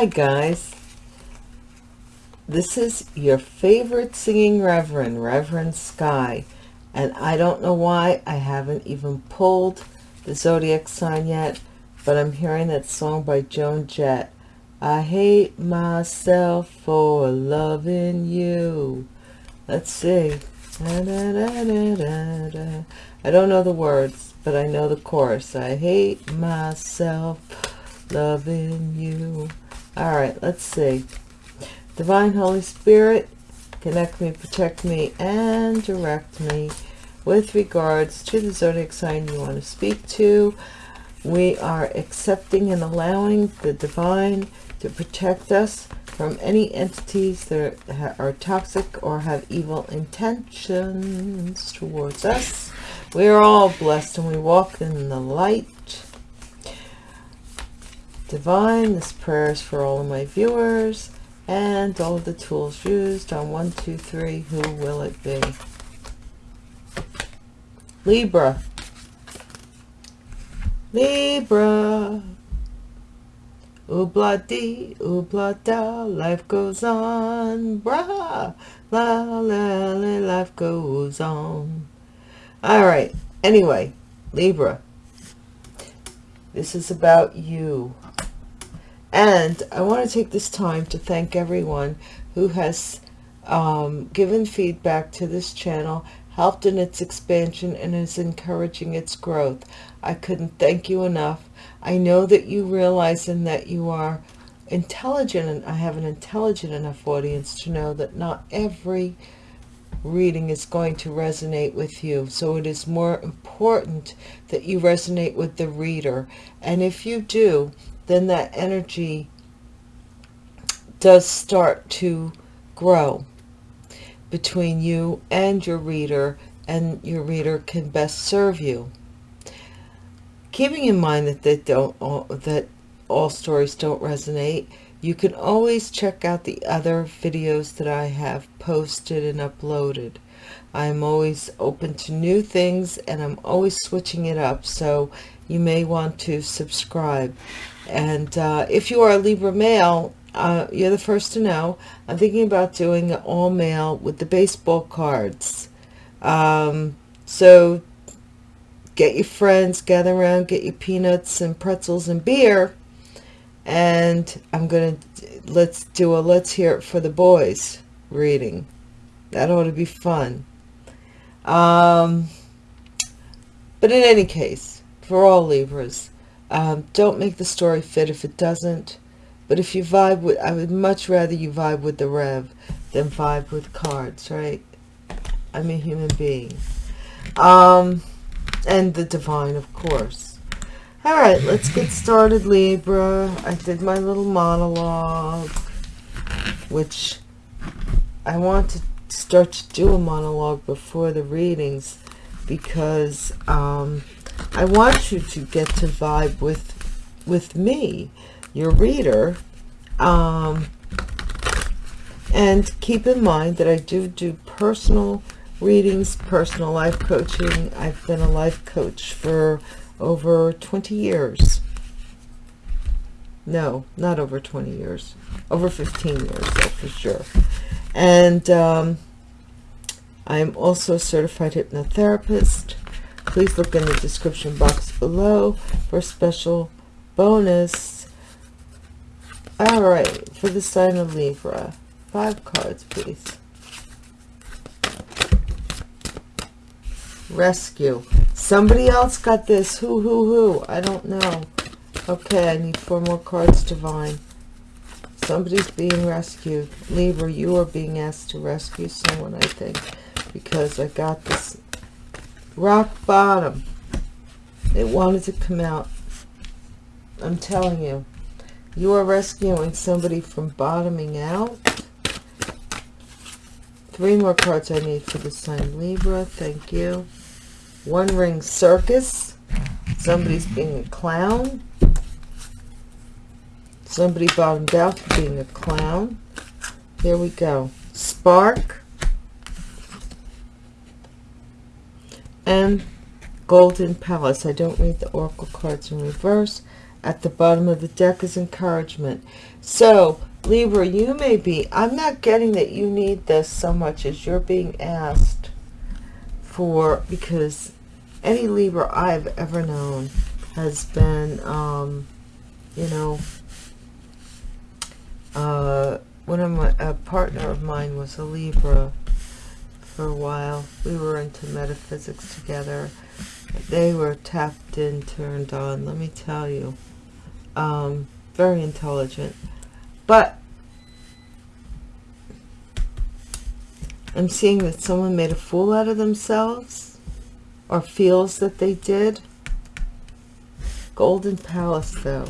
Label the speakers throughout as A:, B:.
A: Hi guys. This is your favorite singing reverend, Reverend Sky. And I don't know why I haven't even pulled the zodiac sign yet, but I'm hearing that song by Joan Jett. I hate myself for loving you. Let's see. Da, da, da, I don't know the words, but I know the chorus. I hate myself loving you. All right, let's see. Divine Holy Spirit, connect me, protect me, and direct me with regards to the zodiac sign you want to speak to. We are accepting and allowing the divine to protect us from any entities that are toxic or have evil intentions towards us. We are all blessed and we walk in the light. Divine, this prayer is for all of my viewers and all of the tools used on one, two, three. Who will it be? Libra. Libra. Oobla dee, da, life goes on. Bra, la la la, life goes on. All right. Anyway, Libra. This is about you. And I want to take this time to thank everyone who has um, given feedback to this channel, helped in its expansion, and is encouraging its growth. I couldn't thank you enough. I know that you realize and that you are intelligent, and I have an intelligent enough audience to know that not every reading is going to resonate with you. So it is more important that you resonate with the reader. And if you do, then that energy does start to grow between you and your reader and your reader can best serve you. Keeping in mind that they don't all, that all stories don't resonate you can always check out the other videos that I have posted and uploaded. I'm always open to new things and I'm always switching it up so you may want to subscribe and uh, if you are a Libra male uh, you're the first to know I'm thinking about doing all male with the baseball cards um, so get your friends, gather around, get your peanuts and pretzels and beer. And I'm going to, let's do a let's hear it for the boys reading. That ought to be fun. Um, but in any case, for all Libras, um, don't make the story fit if it doesn't. But if you vibe with, I would much rather you vibe with the Rev than vibe with cards, right? I'm a human being. Um, and the divine, of course. All right, let's get started, Libra. I did my little monologue, which I want to start to do a monologue before the readings because um, I want you to get to vibe with with me, your reader. Um, and keep in mind that I do do personal readings, personal life coaching. I've been a life coach for over 20 years. No, not over 20 years. Over 15 years, though, for sure. And um, I'm also a certified hypnotherapist. Please look in the description box below for a special bonus. All right, for the sign of Libra. Five cards, please. Rescue. Somebody else got this. Who, who, who? I don't know. Okay, I need four more cards, Divine. Somebody's being rescued. Libra, you are being asked to rescue someone, I think. Because I got this rock bottom. It wanted to come out. I'm telling you. You are rescuing somebody from bottoming out. Three more cards I need for the sign Libra. Thank you. One ring circus. Somebody's being a clown. Somebody bottomed out for being a clown. Here we go. Spark. And Golden Palace. I don't read the Oracle cards in reverse. at the bottom of the deck is encouragement. So, Libra, you may be, I'm not getting that you need this so much as you're being asked for, because any Libra I've ever known has been, um, you know, uh, one of my, a partner of mine was a Libra for a while. We were into metaphysics together. They were tapped in, turned on, let me tell you. Um, very intelligent. But I'm seeing that someone made a fool out of themselves or feels that they did. Golden Palace, though.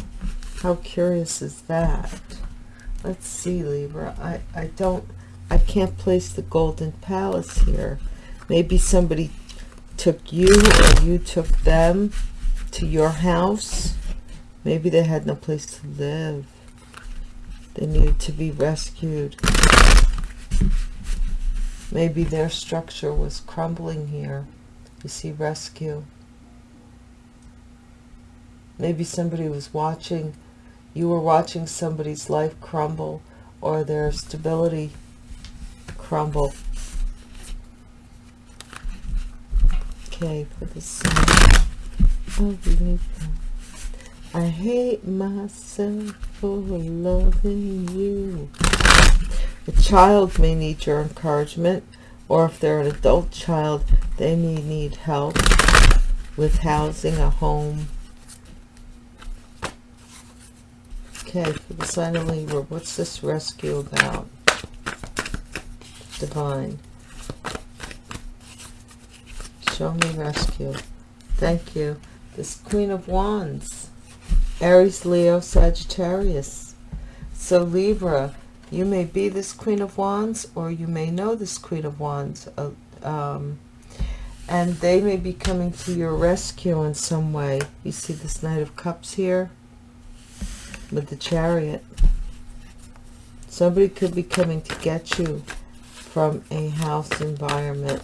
A: How curious is that? Let's see, Libra. I, I don't, I can't place the Golden Palace here. Maybe somebody took you or you took them to your house. Maybe they had no place to live. They needed to be rescued. Maybe their structure was crumbling here. You see rescue. Maybe somebody was watching, you were watching somebody's life crumble or their stability crumble. Okay, for the sun. I hate myself for loving you. A child may need your encouragement, or if they're an adult child, they may need help with housing, a home. Okay, for the sign of Libra, what's this rescue about? Divine. Show me rescue. Thank you. This Queen of Wands. Aries, Leo, Sagittarius. So Libra, you may be this Queen of Wands or you may know this Queen of Wands. Uh, um, and they may be coming to your rescue in some way. You see this Knight of Cups here with the Chariot. Somebody could be coming to get you from a house environment.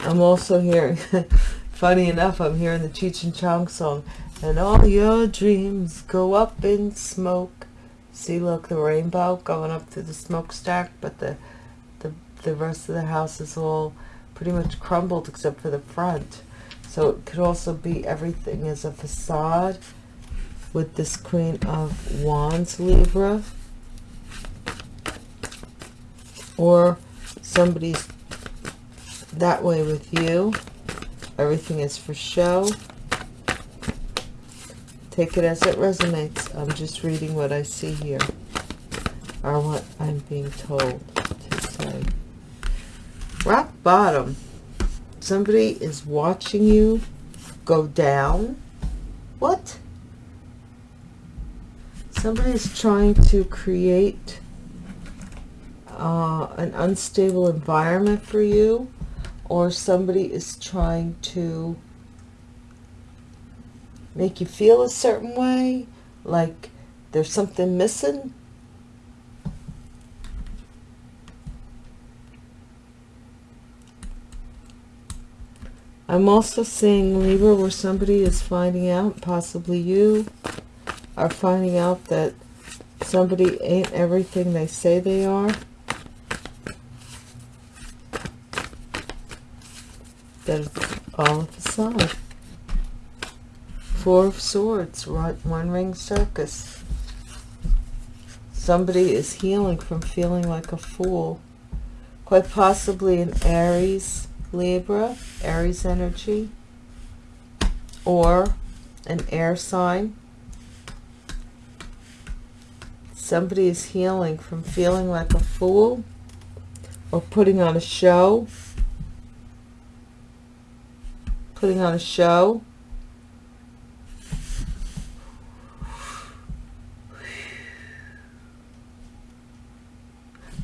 A: I'm also hearing Funny enough, I'm hearing the Cheech and Chong song. And all your dreams go up in smoke. See, look, the rainbow going up through the smokestack, but the, the, the rest of the house is all pretty much crumbled except for the front. So it could also be everything is a facade with this Queen of Wands Libra. Or somebody's that way with you. Everything is for show. Take it as it resonates. I'm just reading what I see here. Or what I'm being told to say. Rock bottom. Somebody is watching you go down. What? Somebody is trying to create uh, an unstable environment for you or somebody is trying to make you feel a certain way, like there's something missing. I'm also seeing Libra where somebody is finding out, possibly you, are finding out that somebody ain't everything they say they are. That is all of the side. Four of Swords, one ring circus. Somebody is healing from feeling like a fool. Quite possibly an Aries, Libra, Aries energy. Or an air sign. Somebody is healing from feeling like a fool or putting on a show putting on a show.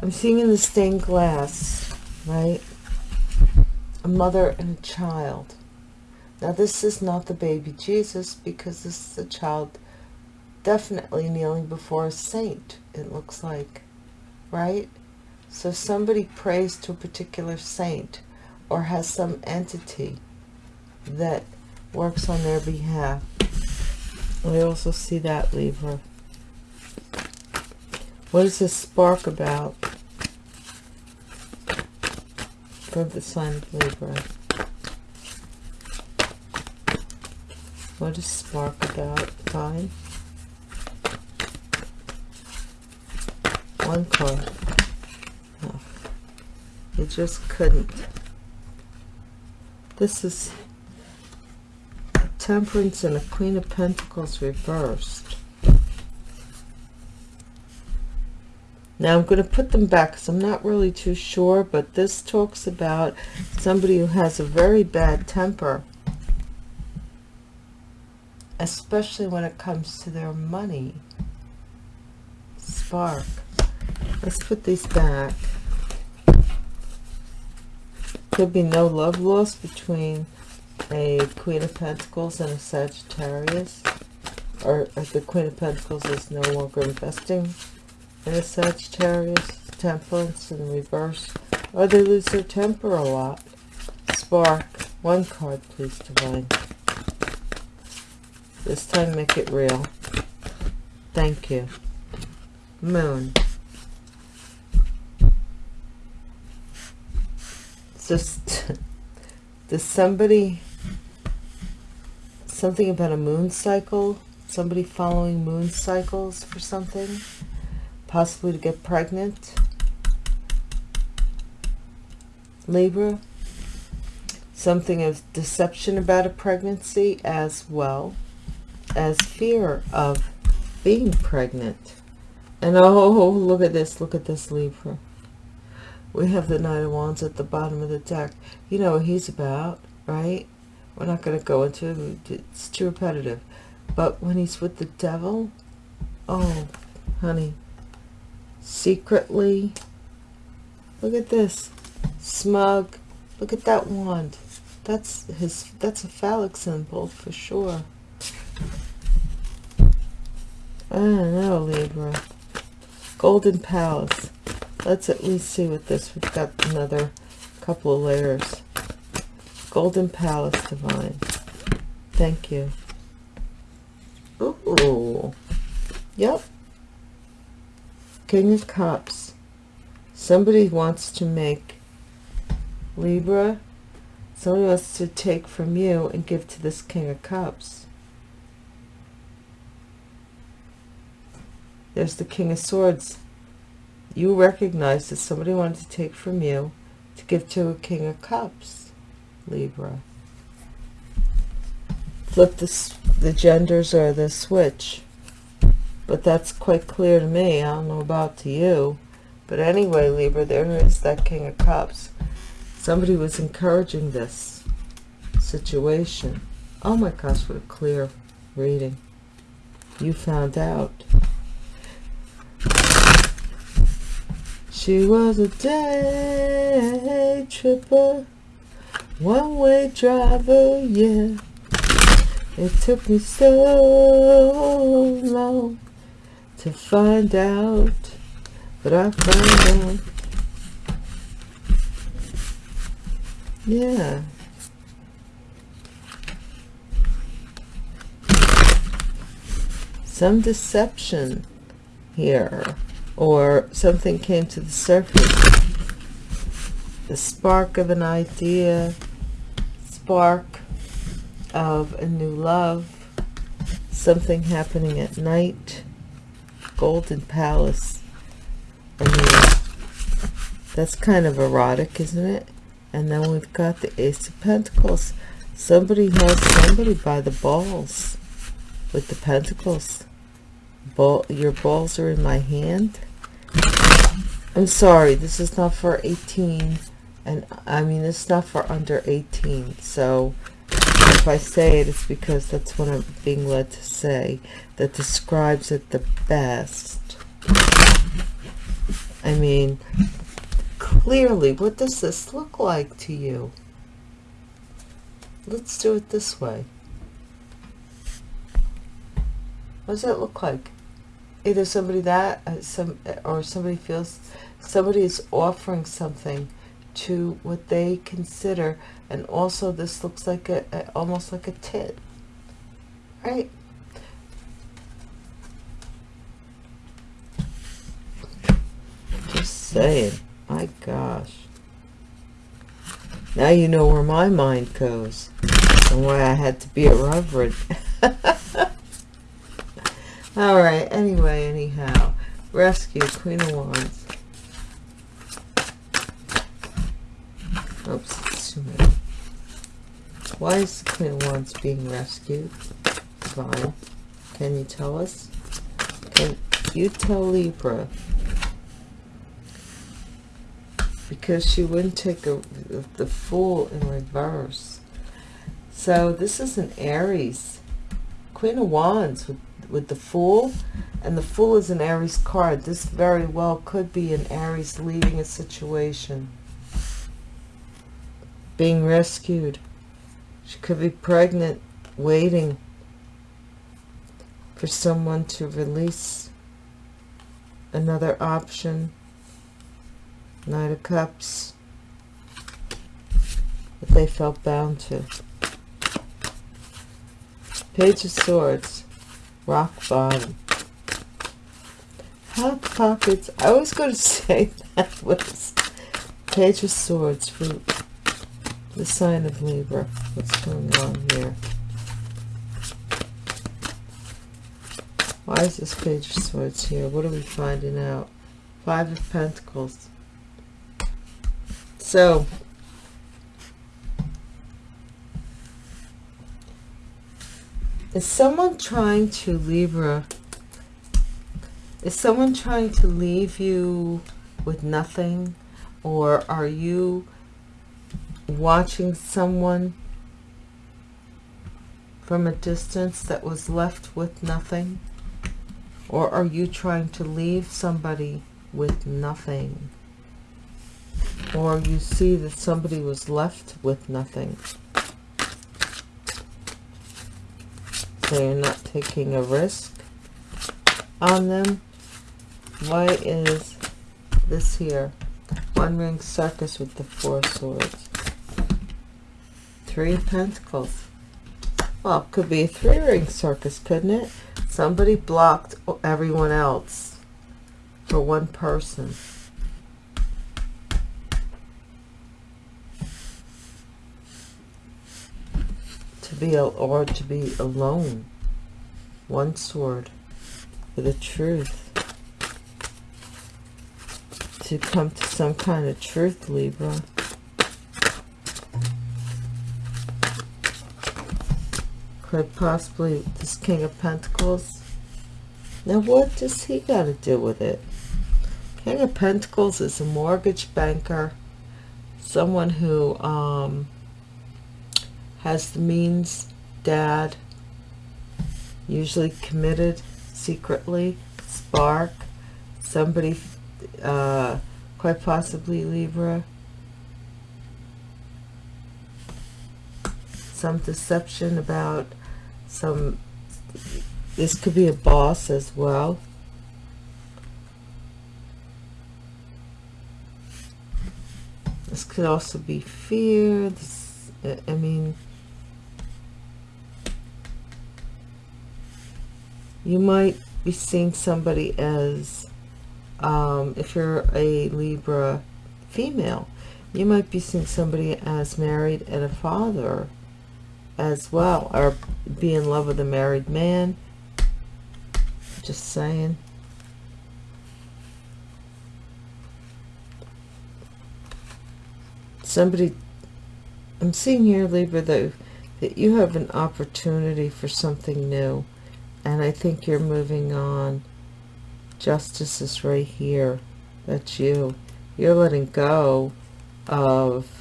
A: I'm seeing in the stained glass, right? A mother and a child. Now this is not the baby Jesus because this is a child definitely kneeling before a saint, it looks like, right? So somebody prays to a particular saint or has some entity that works on their behalf. I also see that, Libra. What is this spark about? For the sign of Libra. What is spark about? Fine. One card. Oh, you just couldn't. This is Temperance and a Queen of Pentacles reversed. Now I'm going to put them back because I'm not really too sure, but this talks about somebody who has a very bad temper especially when it comes to their money. Spark. Let's put these back. Could be no love lost between a Queen of Pentacles and a Sagittarius. Or, or the Queen of Pentacles is no longer investing in a Sagittarius. Temperance in reverse. Or they lose their temper a lot. Spark. One card, please, Divine. This time make it real. Thank you. Moon. Just does somebody something about a moon cycle? Somebody following moon cycles for something? Possibly to get pregnant? Libra? Something of deception about a pregnancy as well as fear of being pregnant. And oh, look at this, look at this Libra. We have the Knight of Wands at the bottom of the deck. You know what he's about, right? We're not going to go into it. It's too repetitive. But when he's with the devil, oh, honey, secretly, look at this, smug, look at that wand. That's his, that's a phallic symbol for sure. I don't know, Libra. Golden Palace. Let's at least see what this, we've got another couple of layers. Golden Palace Divine. Thank you. Ooh. Yep. King of Cups. Somebody wants to make Libra. Somebody wants to take from you and give to this King of Cups. There's the King of Swords. You recognize that somebody wanted to take from you to give to a King of Cups, Libra. Flip this, the genders or the switch. But that's quite clear to me. I don't know about to you. But anyway, Libra, there is that King of Cups. Somebody was encouraging this situation. Oh my gosh, what a clear reading. You found out. She was a day tripper, one-way driver, yeah. It took me so long to find out, but I found out. Yeah. Some deception here or something came to the surface the spark of an idea spark of a new love something happening at night golden palace. I mean that's kind of erotic isn't it? And then we've got the ace of pentacles. Somebody has somebody by the balls with the pentacles. Ball, your balls are in my hand. I'm sorry, this is not for 18, and I mean, it's not for under 18, so if I say it, it's because that's what I'm being led to say, that describes it the best. I mean, clearly, what does this look like to you? Let's do it this way. What does that look like? Either somebody that, uh, some, or somebody feels somebody is offering something to what they consider and also this looks like a, a almost like a tit. Right? Just saying. My gosh. Now you know where my mind goes and why I had to be a reverend. All right anyway anyhow. Rescue queen of wands Oops, too many. Why is the Queen of Wands being rescued? Divine, can you tell us? Can you tell Libra? Because she wouldn't take a, the Fool in reverse. So this is an Aries. Queen of Wands with, with the Fool. And the Fool is an Aries card. This very well could be an Aries leaving a situation being rescued. She could be pregnant, waiting for someone to release another option. Knight of Cups. That they felt bound to. Page of Swords. Rock bottom. Hot pockets. I was going to say that was Page of Swords. Fruit the sign of Libra. What's going on here? Why is this page of swords here? What are we finding out? Five of Pentacles. So, is someone trying to Libra? Is someone trying to leave you with nothing? Or are you watching someone from a distance that was left with nothing? Or are you trying to leave somebody with nothing? Or you see that somebody was left with nothing. So you're not taking a risk on them. Why is this here? One ring circus with the four swords. Three of Pentacles. Well, it could be a three-ring circus, couldn't it? Somebody blocked everyone else for one person. To be, or to be alone. One sword for the truth. To come to some kind of truth, Libra. Could possibly this king of pentacles? Now what does he got to do with it? King of pentacles is a mortgage banker someone who um, has the means dad usually committed secretly spark somebody uh, quite possibly libra some deception about some this could be a boss as well. This could also be fear this, I mean you might be seeing somebody as um, if you're a Libra female you might be seeing somebody as married and a father as well or be in love with a married man. Just saying. Somebody I'm seeing here Libra though that you have an opportunity for something new and I think you're moving on. Justice is right here. That's you. You're letting go of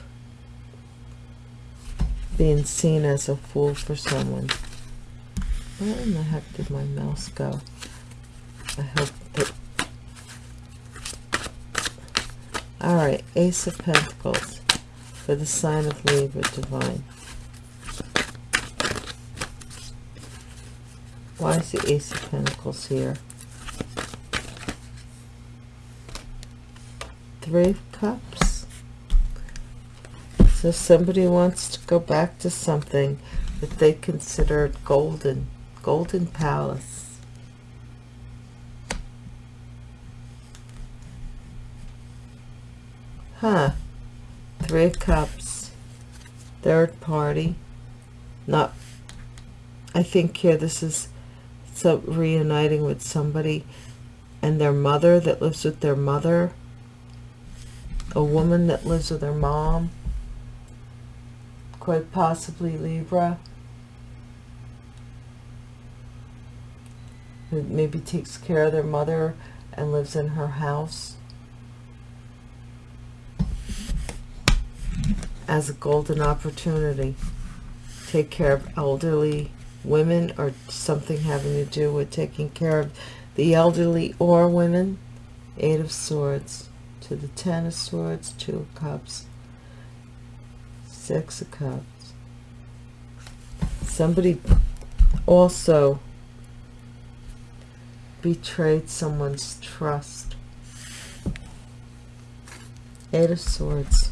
A: being seen as a fool for someone. Where in the heck did my mouse go? I hope that... Alright, Ace of Pentacles for the sign of Libra Divine. Why is the Ace of Pentacles here? Three Cups. So somebody wants to go back to something that they considered golden, golden palace. Huh. Three of Cups. Third party. Not, I think here this is so reuniting with somebody and their mother that lives with their mother. A woman that lives with her mom quite possibly Libra. Who maybe takes care of their mother and lives in her house. As a golden opportunity. Take care of elderly women or something having to do with taking care of the elderly or women. Eight of Swords to the Ten of Swords, Two of Cups. Six of Cups. Somebody also betrayed someone's trust. Eight of Swords.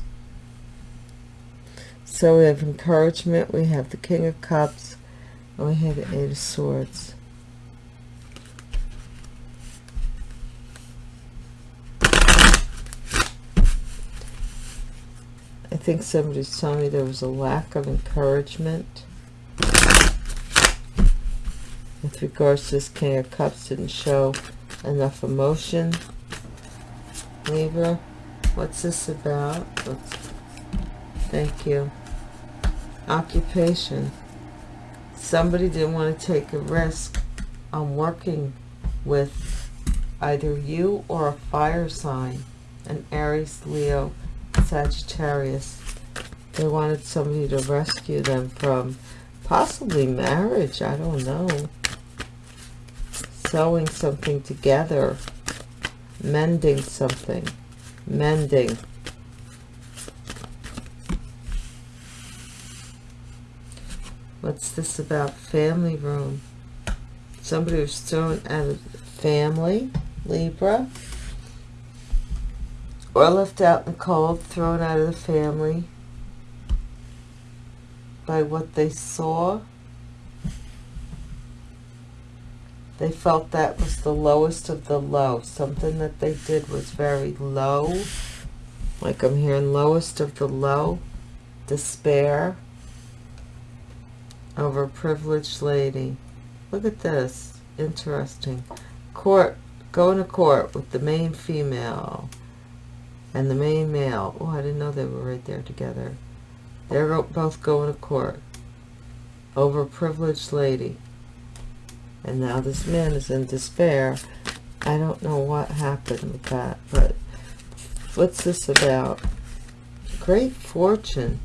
A: So we have encouragement, we have the King of Cups, and we have the Eight of Swords. Think somebody's telling me there was a lack of encouragement with regards to this King of Cups didn't show enough emotion. Libra, what's this about? Let's, thank you. Occupation. Somebody didn't want to take a risk on working with either you or a fire sign, an Aries, Leo, Sagittarius. They wanted somebody to rescue them from possibly marriage. I don't know. Sewing something together. Mending something. Mending. What's this about family room? Somebody was thrown out of family. Libra or left out in the cold, thrown out of the family by what they saw. They felt that was the lowest of the low. Something that they did was very low. Like I'm hearing lowest of the low. Despair over a privileged lady. Look at this. Interesting. Court. Going to court with the main female and the main male. Oh, I didn't know they were right there together. They're both going to court over a privileged lady. And now this man is in despair. I don't know what happened with that, but what's this about? Great fortune.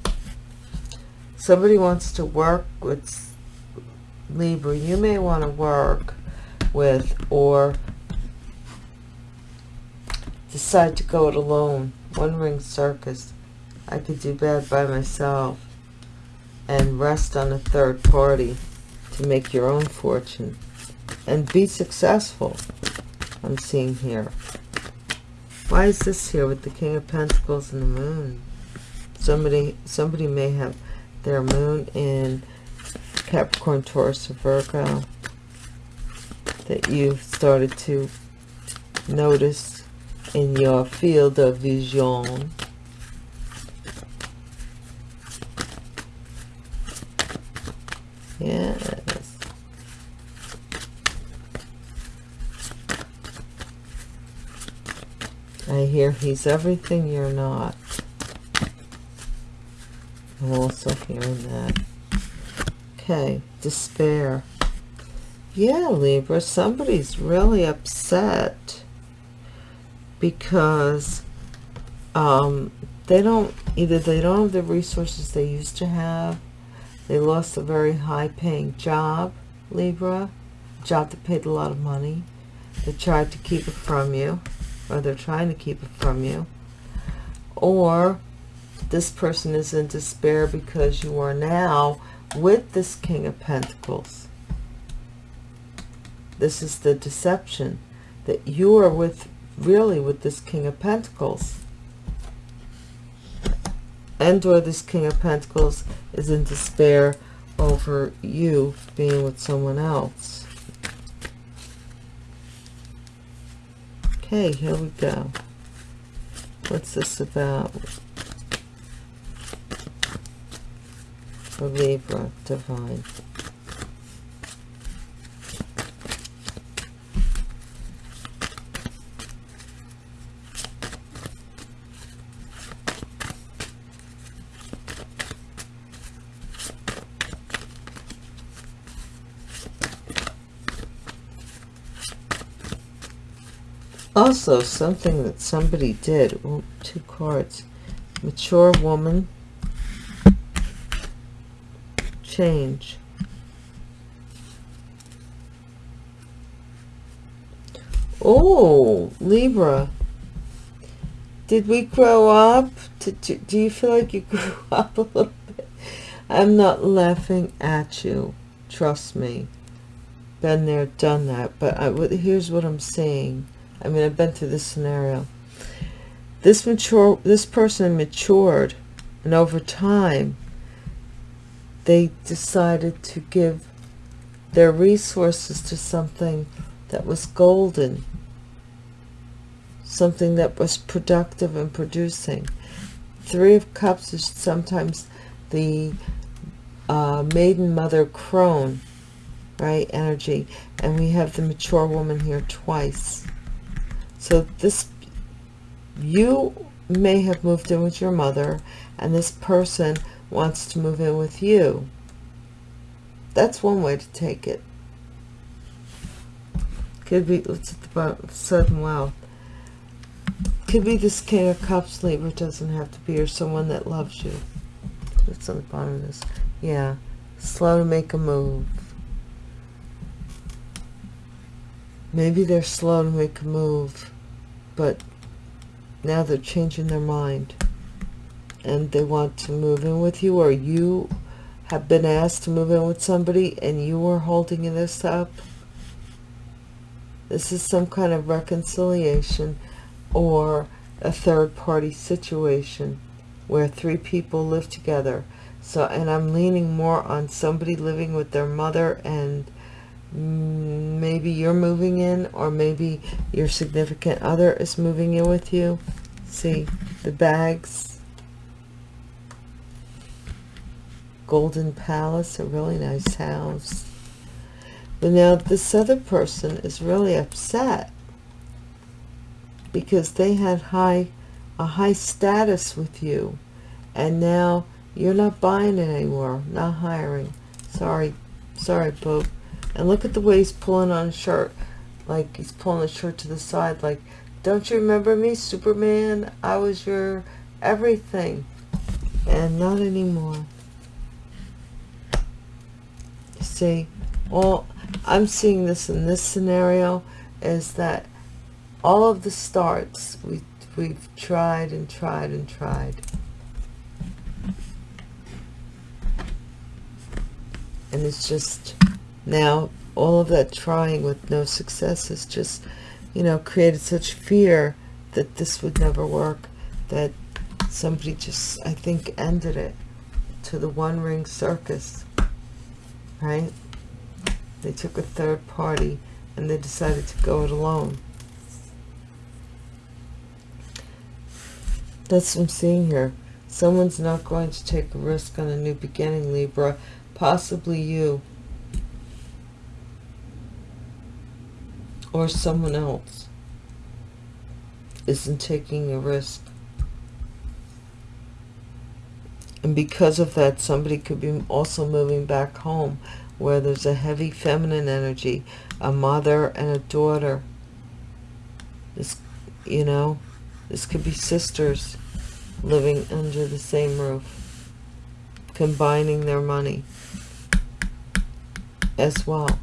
A: Somebody wants to work with Libra. You may want to work with or decide to go it alone. One ring circus. I could do bad by myself and rest on a third party to make your own fortune and be successful. I'm seeing here. Why is this here with the King of Pentacles and the Moon? Somebody, somebody may have their Moon in Capricorn, Taurus, or Virgo that you've started to notice in your field of vision. Yes. I hear he's everything you're not. I'm also hearing that. Okay, despair. Yeah, Libra, somebody's really upset because um, they don't either they don't have the resources they used to have they lost a very high paying job Libra job that paid a lot of money they tried to keep it from you or they're trying to keep it from you or this person is in despair because you are now with this king of pentacles. This is the deception that you are with really with this King of Pentacles. and or this king of pentacles is in despair over you being with someone else. Okay here we go. What's this about? For libra divine also something that somebody did two cards mature woman. Change. Oh libra. Did we grow up? Do, do you feel like you grew up a little bit? I'm not laughing at you. Trust me. Been there done that. But I, here's what i'm saying I mean, I've been through this scenario. This mature, this person matured, and over time, they decided to give their resources to something that was golden, something that was productive and producing. Three of Cups is sometimes the uh, maiden mother crone, right, energy. And we have the mature woman here twice. So this, you may have moved in with your mother and this person wants to move in with you. That's one way to take it. Could be, let's at the bottom, sudden wealth. Could be this King of Cups Libra doesn't have to be, or someone that loves you. That's on the bottom of this. Yeah. Slow to make a move. Maybe they're slow to make a move, but now they're changing their mind and they want to move in with you or you have been asked to move in with somebody and you are holding this up. This is some kind of reconciliation or a third party situation where three people live together. So, and I'm leaning more on somebody living with their mother and Mm, maybe you're moving in or maybe your significant other is moving in with you. See the bags. Golden palace a really nice house. But now this other person is really upset because they had high a high status with you and now you're not buying it anymore not hiring. Sorry sorry Pope and look at the way he's pulling on his shirt. Like he's pulling the shirt to the side. Like, don't you remember me, Superman? I was your everything. And not anymore. See, all I'm seeing this in this scenario is that all of the starts we we've tried and tried and tried. And it's just now, all of that trying with no success has just, you know, created such fear that this would never work that somebody just, I think, ended it to the one ring circus, right? They took a third party and they decided to go it alone. That's what I'm seeing here. Someone's not going to take a risk on a new beginning, Libra. Possibly you. Or someone else isn't taking a risk. And because of that, somebody could be also moving back home where there's a heavy feminine energy, a mother and a daughter. This, you know, this could be sisters living under the same roof, combining their money as well.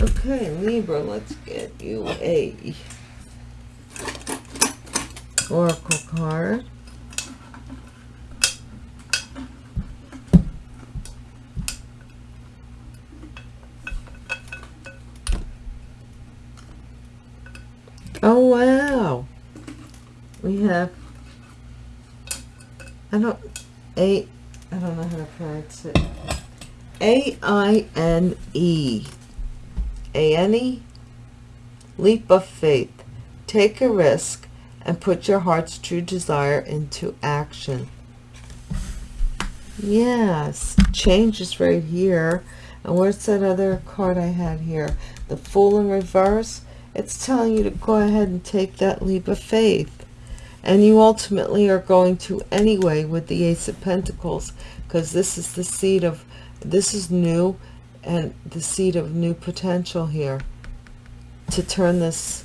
A: Okay, Libra, let's get you a Oracle card. Oh, wow. We have I don't, A, I don't know how to pronounce it. A-I-N-E. A-N-E? Leap of faith. Take a risk and put your heart's true desire into action. Yes, change is right here. And where's that other card I had here? The Fool in Reverse. It's telling you to go ahead and take that leap of faith. And you ultimately are going to anyway with the Ace of Pentacles because this is the seed of, this is new and the seed of new potential here to turn this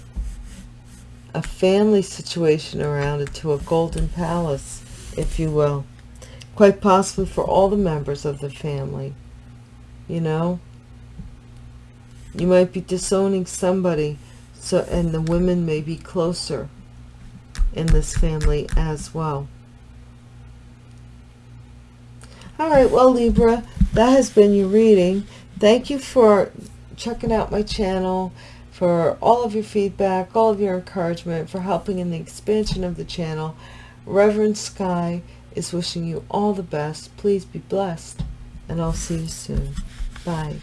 A: a family situation around into a golden palace, if you will. Quite possibly for all the members of the family. You know? You might be disowning somebody, so and the women may be closer in this family as well. All right, well, Libra, that has been your reading. Thank you for checking out my channel for all of your feedback, all of your encouragement, for helping in the expansion of the channel. Reverend Sky is wishing you all the best. Please be blessed, and I'll see you soon. Bye.